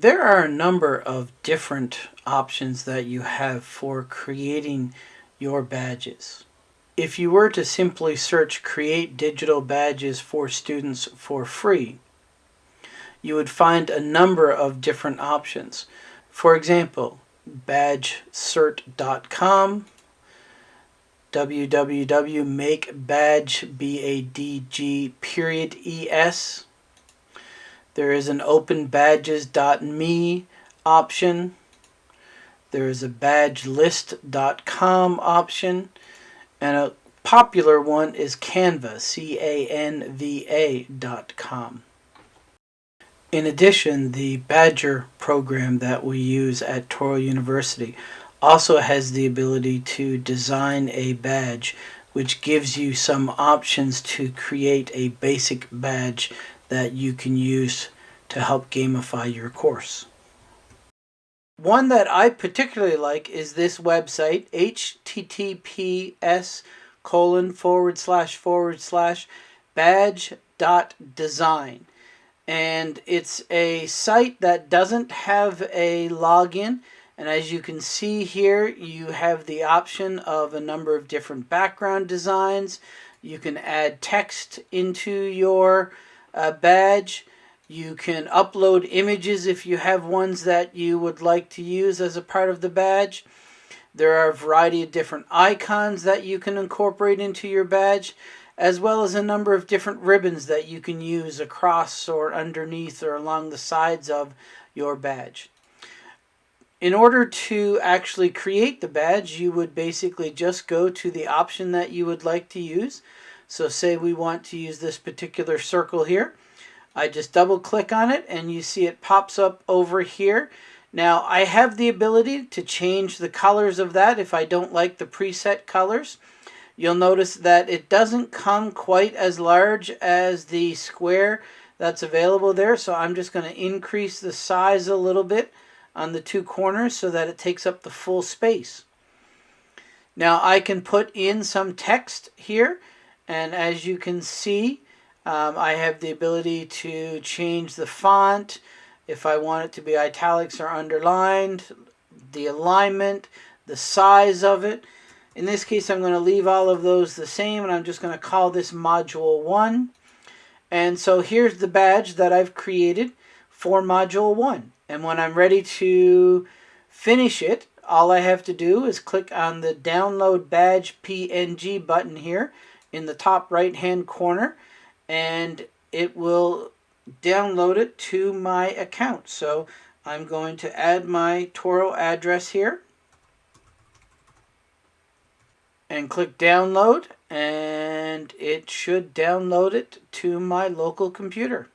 There are a number of different options that you have for creating your badges. If you were to simply search create digital badges for students for free, you would find a number of different options. For example, badgecert.com, www.makebadg, B-A-D-G, period, E-S, there is an openbadges.me option. There is a badgelist.com option. And a popular one is Canva, C-A-N-V-A.com. In addition, the Badgr program that we use at Touro University also has the ability to design a badge which gives you some options to create a basic badge that you can use to help gamify your course. One that I particularly like is this website, https colon forward slash forward slash badge dot design. And it's a site that doesn't have a login. And as you can see here, you have the option of a number of different background designs. You can add text into your uh, badge. You can upload images if you have ones that you would like to use as a part of the badge. There are a variety of different icons that you can incorporate into your badge, as well as a number of different ribbons that you can use across or underneath or along the sides of your badge. In order to actually create the badge, you would basically just go to the option that you would like to use. So say we want to use this particular circle here. I just double click on it and you see it pops up over here. Now I have the ability to change the colors of that if I don't like the preset colors. You'll notice that it doesn't come quite as large as the square that's available there. So I'm just going to increase the size a little bit on the two corners so that it takes up the full space. Now I can put in some text here and as you can see um, I have the ability to change the font if I want it to be italics or underlined, the alignment, the size of it. In this case, I'm going to leave all of those the same, and I'm just going to call this Module 1. And so here's the badge that I've created for Module 1. And when I'm ready to finish it, all I have to do is click on the Download Badge PNG button here in the top right-hand corner and it will download it to my account. So I'm going to add my Touro address here and click download and it should download it to my local computer.